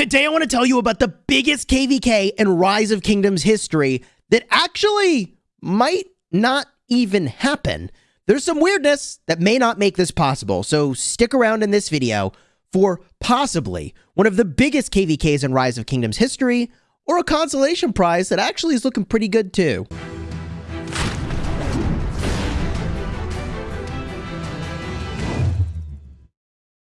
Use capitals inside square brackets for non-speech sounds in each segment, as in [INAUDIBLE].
Today, I want to tell you about the biggest KVK in Rise of Kingdoms history that actually might not even happen. There's some weirdness that may not make this possible, so stick around in this video for possibly one of the biggest KVKs in Rise of Kingdoms history, or a consolation prize that actually is looking pretty good too.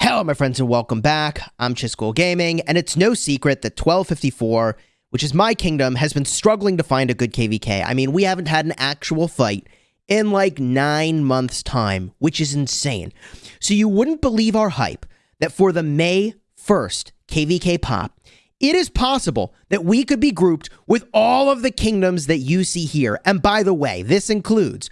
Hello, my friends, and welcome back. I'm Chisgule Gaming, and it's no secret that 1254, which is my kingdom, has been struggling to find a good KVK. I mean, we haven't had an actual fight in like nine months' time, which is insane. So you wouldn't believe our hype that for the May 1st KVK pop, it is possible that we could be grouped with all of the kingdoms that you see here. And by the way, this includes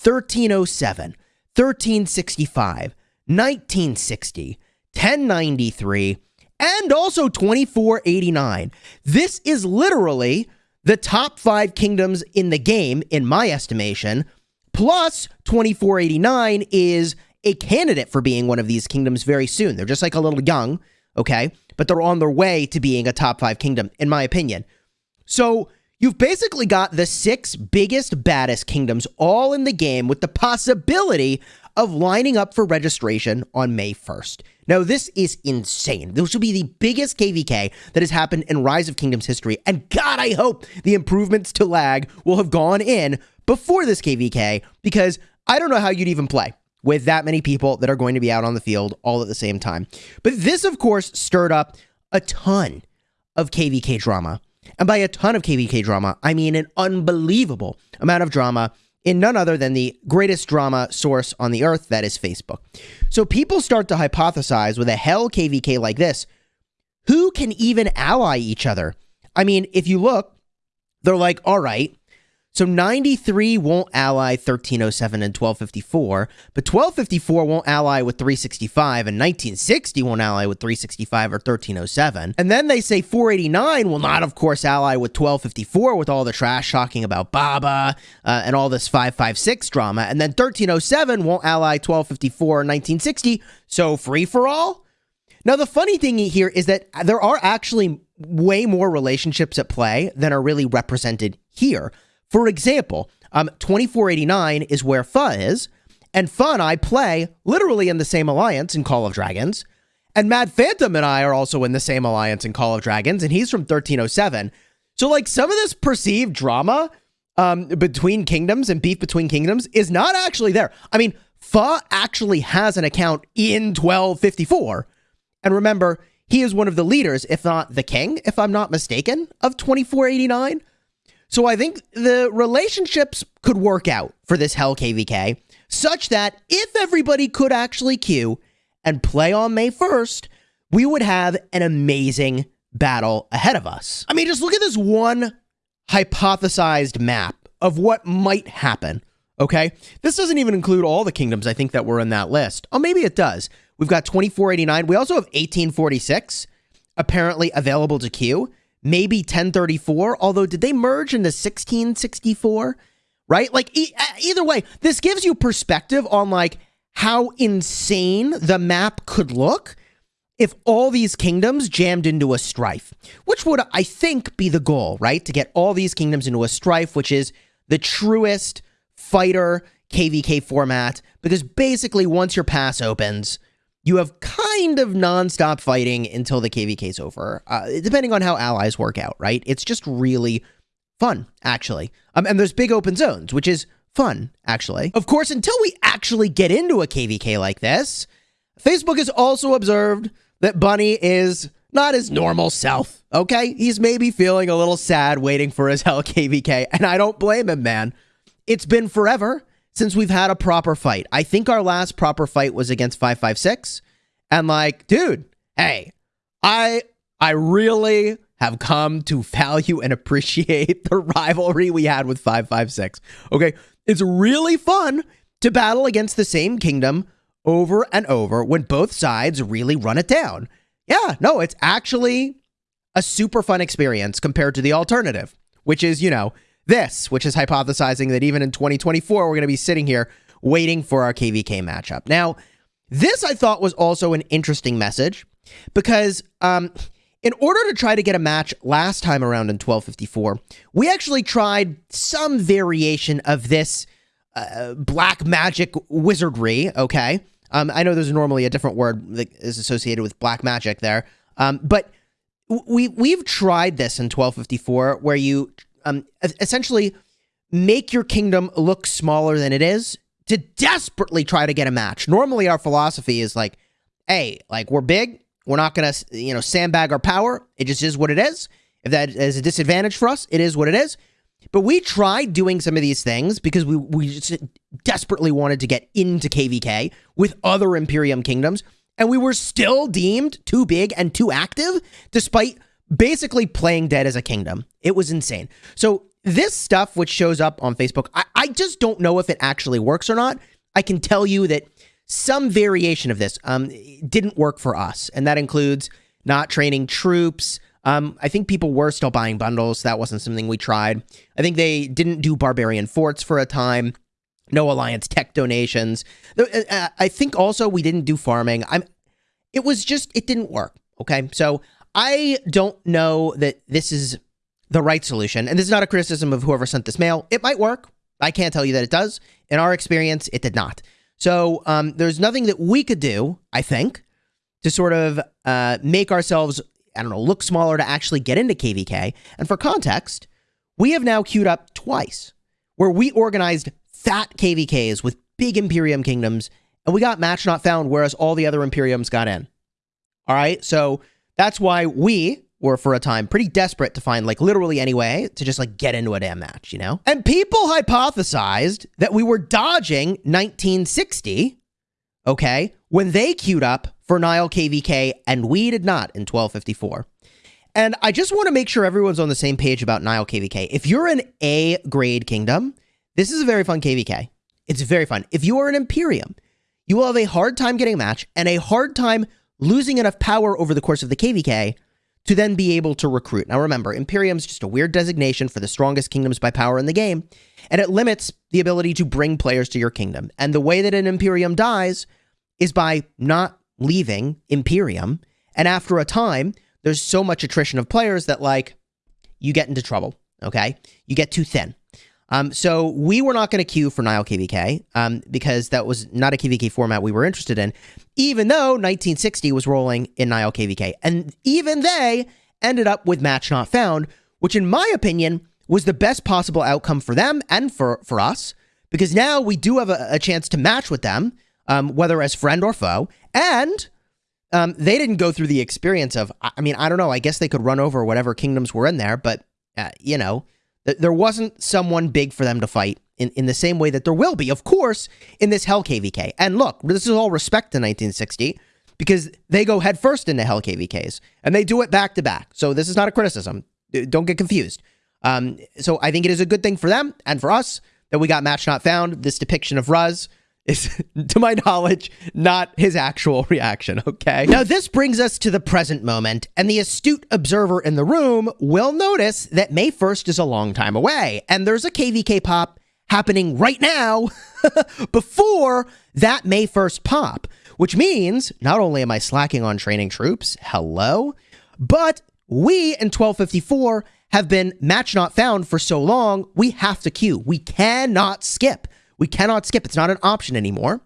1307, 1365, 1960, 1093, and also 2489. This is literally the top five kingdoms in the game, in my estimation. Plus, 2489 is a candidate for being one of these kingdoms very soon. They're just like a little young, okay? But they're on their way to being a top five kingdom, in my opinion. So, you've basically got the six biggest, baddest kingdoms all in the game with the possibility of lining up for registration on May 1st. Now, this is insane. This will be the biggest KVK that has happened in Rise of Kingdoms history. And God, I hope the improvements to lag will have gone in before this KVK because I don't know how you'd even play with that many people that are going to be out on the field all at the same time. But this, of course, stirred up a ton of KVK drama. And by a ton of KVK drama, I mean an unbelievable amount of drama in none other than the greatest drama source on the earth, that is Facebook. So people start to hypothesize with a hell KVK like this who can even ally each other? I mean, if you look, they're like, all right, so 93 won't ally 1307 and 1254, but 1254 won't ally with 365, and 1960 won't ally with 365 or 1307. And then they say 489 will not, of course, ally with 1254 with all the trash talking about Baba uh, and all this 556 drama. And then 1307 won't ally 1254 or 1960. So free for all? Now, the funny thing here is that there are actually way more relationships at play than are really represented here. For example, um, 2489 is where Fa is, and Fa and I play literally in the same alliance in Call of Dragons. And Mad Phantom and I are also in the same alliance in Call of Dragons, and he's from 1307. So, like, some of this perceived drama um, between kingdoms and beef between kingdoms is not actually there. I mean, Fa actually has an account in 1254. And remember, he is one of the leaders, if not the king, if I'm not mistaken, of 2489. So I think the relationships could work out for this Hell KVK such that if everybody could actually queue and play on May 1st, we would have an amazing battle ahead of us. I mean, just look at this one hypothesized map of what might happen. Okay. This doesn't even include all the kingdoms I think that were in that list. Oh, maybe it does. We've got 2489. We also have 1846 apparently available to queue maybe 1034. Although, did they merge into 1664? Right? Like, e either way, this gives you perspective on like how insane the map could look if all these kingdoms jammed into a strife, which would, I think, be the goal, right? To get all these kingdoms into a strife, which is the truest fighter KVK format, because basically once your pass opens, you have kind of nonstop fighting until the KVK is over, uh, depending on how allies work out, right? It's just really fun, actually. Um, and there's big open zones, which is fun, actually. Of course, until we actually get into a KVK like this, Facebook has also observed that Bunny is not his normal self, okay? He's maybe feeling a little sad waiting for his [LAUGHS] Hell KVK, and I don't blame him, man. It's been forever since we've had a proper fight. I think our last proper fight was against 556. And like, dude, hey, I I really have come to value and appreciate [LAUGHS] the rivalry we had with 556. Okay, it's really fun to battle against the same kingdom over and over when both sides really run it down. Yeah, no, it's actually a super fun experience compared to the alternative, which is, you know, this, which is hypothesizing that even in 2024, we're going to be sitting here waiting for our KVK matchup. Now, this I thought was also an interesting message because um, in order to try to get a match last time around in 1254, we actually tried some variation of this uh, black magic wizardry. Okay, um, I know there's normally a different word that is associated with black magic there, um, but we we've tried this in 1254 where you um, essentially make your kingdom look smaller than it is to desperately try to get a match. Normally, our philosophy is like, hey, like we're big, we're not gonna you know sandbag our power. It just is what it is. If that is a disadvantage for us, it is what it is. But we tried doing some of these things because we we just desperately wanted to get into KVK with other Imperium kingdoms, and we were still deemed too big and too active, despite basically playing dead as a kingdom. It was insane. So this stuff, which shows up on Facebook, I, I just don't know if it actually works or not. I can tell you that some variation of this um, didn't work for us, and that includes not training troops. Um, I think people were still buying bundles. That wasn't something we tried. I think they didn't do barbarian forts for a time. No alliance tech donations. Uh, uh, I think also we didn't do farming. I'm. It was just it didn't work. Okay, so I don't know that this is the right solution. And this is not a criticism of whoever sent this mail. It might work. I can't tell you that it does. In our experience, it did not. So um, there's nothing that we could do, I think, to sort of uh, make ourselves, I don't know, look smaller to actually get into KVK. And for context, we have now queued up twice where we organized fat KVKs with big Imperium kingdoms and we got match not found, whereas all the other Imperiums got in. All right. So that's why we were for a time pretty desperate to find like literally any way to just like get into a damn match, you know? And people hypothesized that we were dodging 1960, okay, when they queued up for Nile KVK and we did not in 1254. And I just want to make sure everyone's on the same page about Nile KVK. If you're an A grade kingdom, this is a very fun KVK. It's very fun. If you are an Imperium, you will have a hard time getting a match and a hard time losing enough power over the course of the KVK to then be able to recruit. Now remember, Imperium is just a weird designation for the strongest kingdoms by power in the game, and it limits the ability to bring players to your kingdom. And the way that an Imperium dies is by not leaving Imperium, and after a time, there's so much attrition of players that like you get into trouble, okay? You get too thin. Um, so we were not going to queue for Nile KVK um, because that was not a KVK format we were interested in, even though 1960 was rolling in Nile KVK. And even they ended up with Match Not Found, which in my opinion was the best possible outcome for them and for, for us, because now we do have a, a chance to match with them, um, whether as friend or foe. And um, they didn't go through the experience of, I mean, I don't know, I guess they could run over whatever kingdoms were in there, but, uh, you know, there wasn't someone big for them to fight in, in the same way that there will be, of course, in this Hell KVK. And look, this is all respect to 1960 because they go headfirst into Hell KVKs and they do it back to back. So this is not a criticism. Don't get confused. Um, so I think it is a good thing for them and for us that we got Match Not Found, this depiction of Ruz is, [LAUGHS] to my knowledge, not his actual [LAUGHS] reaction, okay? Now, this brings us to the present moment, and the astute observer in the room will notice that May 1st is a long time away, and there's a KVK pop happening right now [LAUGHS] before that May 1st pop, which means not only am I slacking on training troops, hello, but we in 1254 have been match not found for so long, we have to queue. We cannot skip. We cannot skip. It's not an option anymore.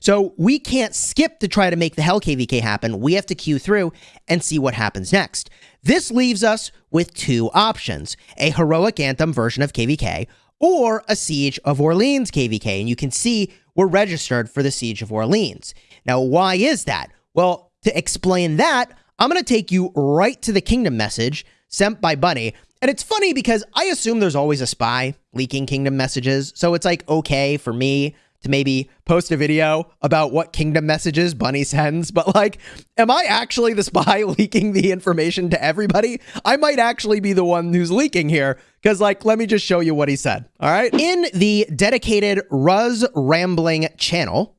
So we can't skip to try to make the Hell KVK happen. We have to queue through and see what happens next. This leaves us with two options a Heroic Anthem version of KVK or a Siege of Orleans KVK. And you can see we're registered for the Siege of Orleans. Now, why is that? Well, to explain that, I'm going to take you right to the kingdom message sent by Bunny. And it's funny because I assume there's always a spy leaking kingdom messages. So it's like okay for me to maybe post a video about what kingdom messages Bunny sends, but like, am I actually the spy [LAUGHS] leaking the information to everybody? I might actually be the one who's leaking here, because like, let me just show you what he said. All right. In the dedicated Ruz Rambling channel,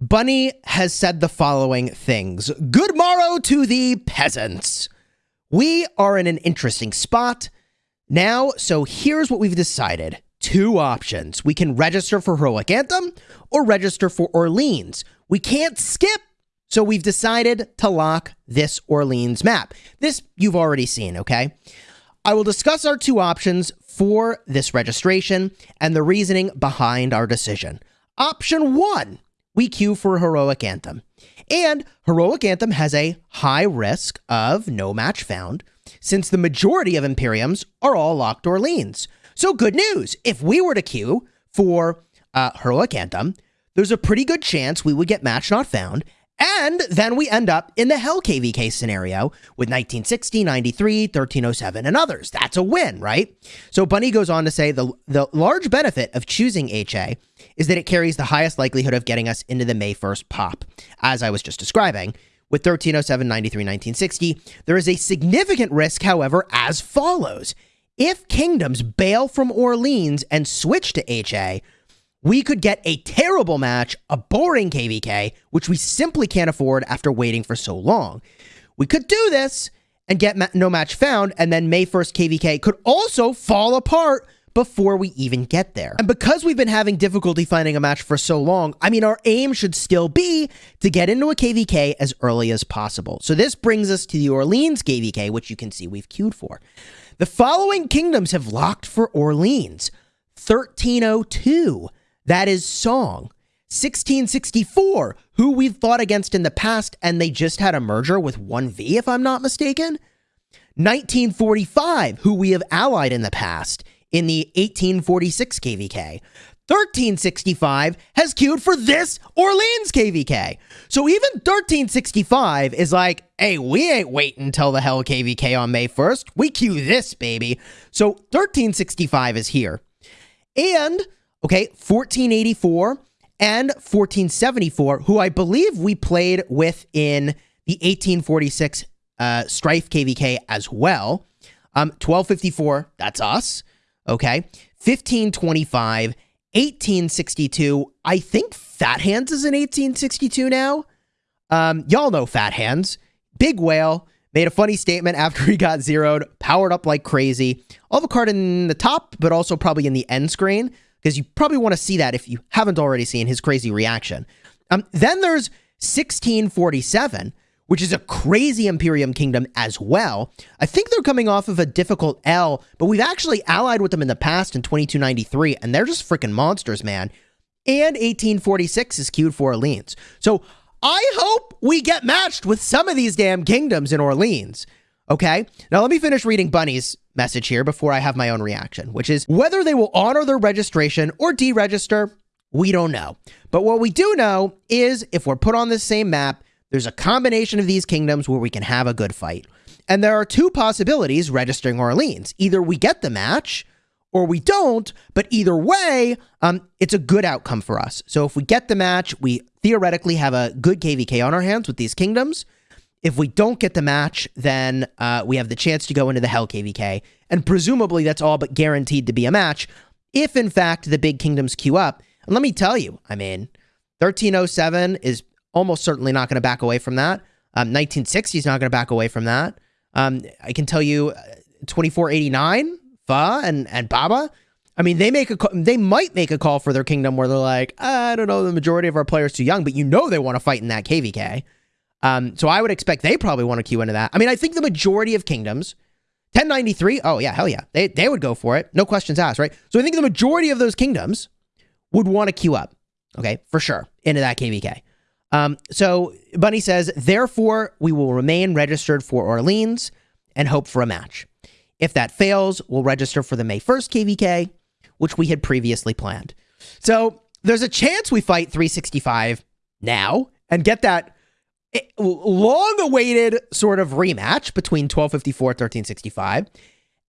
Bunny has said the following things Good morrow to the peasants. We are in an interesting spot now, so here's what we've decided. Two options. We can register for Heroic Anthem or register for Orleans. We can't skip So we've decided to lock this Orleans map. This you've already seen, okay? I will discuss our two options for this registration and the reasoning behind our decision. Option one, we queue for Heroic Anthem. And Heroic Anthem has a high risk of no match found, since the majority of Imperiums are all locked Orleans. So good news, if we were to queue for uh, Heroic Anthem, there's a pretty good chance we would get match not found, and then we end up in the Hell KVK scenario with 1960, 93, 1307, and others. That's a win, right? So Bunny goes on to say the, the large benefit of choosing HA is that it carries the highest likelihood of getting us into the May 1st pop, as I was just describing. With 1307, 93, 1960, there is a significant risk, however, as follows. If kingdoms bail from Orleans and switch to HA, we could get a terrible match, a boring KVK, which we simply can't afford after waiting for so long. We could do this and get ma no match found, and then May 1st KVK could also fall apart before we even get there. And because we've been having difficulty finding a match for so long, I mean, our aim should still be to get into a KVK as early as possible. So this brings us to the Orleans KVK, which you can see we've queued for. The following kingdoms have locked for Orleans 1302. That is Song. 1664, who we've fought against in the past, and they just had a merger with 1V, if I'm not mistaken. 1945, who we have allied in the past in the 1846 KVK. 1365 has queued for this Orleans KVK. So even 1365 is like, hey, we ain't waiting until the hell KVK on May 1st. We queue this, baby. So 1365 is here. And Okay, 1484 and 1474, who I believe we played with in the 1846 uh, Strife KVK as well. Um, 1254, that's us. Okay, 1525, 1862. I think Fat Hands is in 1862 now. Um, y'all know Fat Hands. Big Whale made a funny statement after [LAUGHS] he got zeroed, powered up like crazy. I'll have a card in the top, but also probably in the end screen because you probably want to see that if you haven't already seen his crazy reaction. Um, then there's 1647, which is a crazy Imperium kingdom as well. I think they're coming off of a difficult L, but we've actually allied with them in the past in 2293, and they're just freaking monsters, man. And 1846 is queued for Orleans. So I hope we get matched with some of these damn kingdoms in Orleans. Okay? Now let me finish reading Bunny's message here before I have my own reaction, which is whether they will honor their registration or deregister, we don't know. But what we do know is if we're put on the same map, there's a combination of these kingdoms where we can have a good fight. And there are two possibilities registering Orleans. Either we get the match or we don't, but either way, um, it's a good outcome for us. So if we get the match, we theoretically have a good KVK on our hands with these kingdoms. If we don't get the match, then uh, we have the chance to go into the Hell KVK, and presumably that's all but guaranteed to be a match. If in fact the big kingdoms queue up, and let me tell you, I mean, 1307 is almost certainly not going to back away from that. Um, 1960 is not going to back away from that. Um, I can tell you, uh, 2489, Fa and and Baba. I mean, they make a they might make a call for their kingdom where they're like, I don't know, the majority of our players too young, but you know they want to fight in that KVK. Um, so I would expect they probably want to queue into that. I mean, I think the majority of kingdoms, 1093, oh yeah, hell yeah, they, they would go for it. No questions asked, right? So I think the majority of those kingdoms would want to queue up, okay, for sure, into that KVK. Um, so Bunny says, therefore, we will remain registered for Orleans and hope for a match. If that fails, we'll register for the May 1st KVK, which we had previously planned. So there's a chance we fight 365 now and get that long awaited sort of rematch between 1254 1365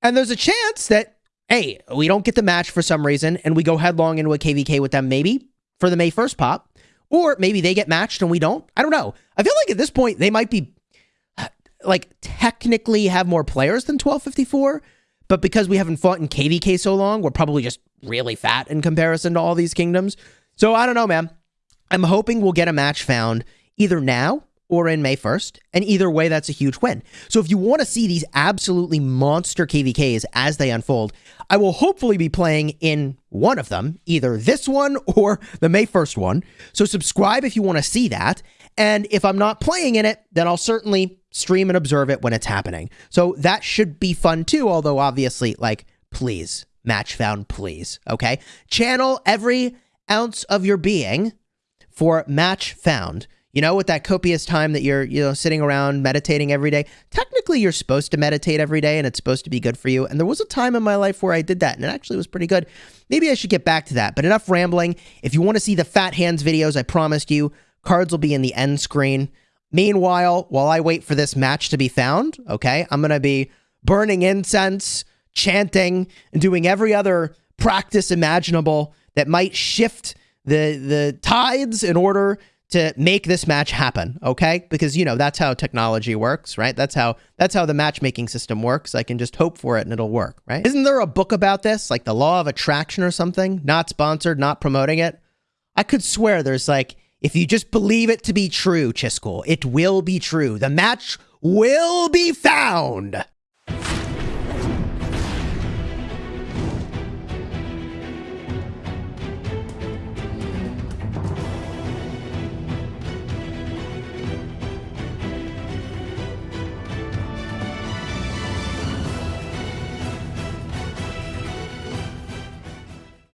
and there's a chance that hey we don't get the match for some reason and we go headlong into a kvk with them maybe for the may 1st pop or maybe they get matched and we don't. I don't know. I feel like at this point they might be [SIGHS] like technically have more players than 1254 but because we haven't fought in kvk so long we're probably just really fat in comparison to all these kingdoms. So i don't know man. I'm hoping we'll get a match found either now or in May 1st. And either way, that's a huge win. So if you want to see these absolutely monster KVKs as they unfold, I will hopefully be playing in one of them, either this one or the May 1st one. So subscribe if you want to see that. And if I'm not playing in it, then I'll certainly stream and observe it when it's happening. So that should be fun too, although obviously, like, please, match found, please. Okay. Channel every ounce of your being for match found. You know, with that copious time that you're, you know, sitting around meditating every day, technically you're supposed to meditate every day and it's supposed to be good for you. And there was a time in my life where I did that and it actually was pretty good. Maybe I should get back to that, but enough rambling. If you want to see the Fat Hands videos, I promised you, cards will be in the end screen. Meanwhile, while I wait for this match to be found, okay, I'm going to be burning incense, chanting, and doing every other practice imaginable that might shift the the tides in order to make this match happen, okay? Because you know, that's how technology works, right? That's how that's how the matchmaking system works. I can just hope for it and it'll work, right? Isn't there a book about this, like the law of attraction or something? Not sponsored, not promoting it. I could swear there's like if you just believe it to be true, Chisgule, it will be true. The match will be found.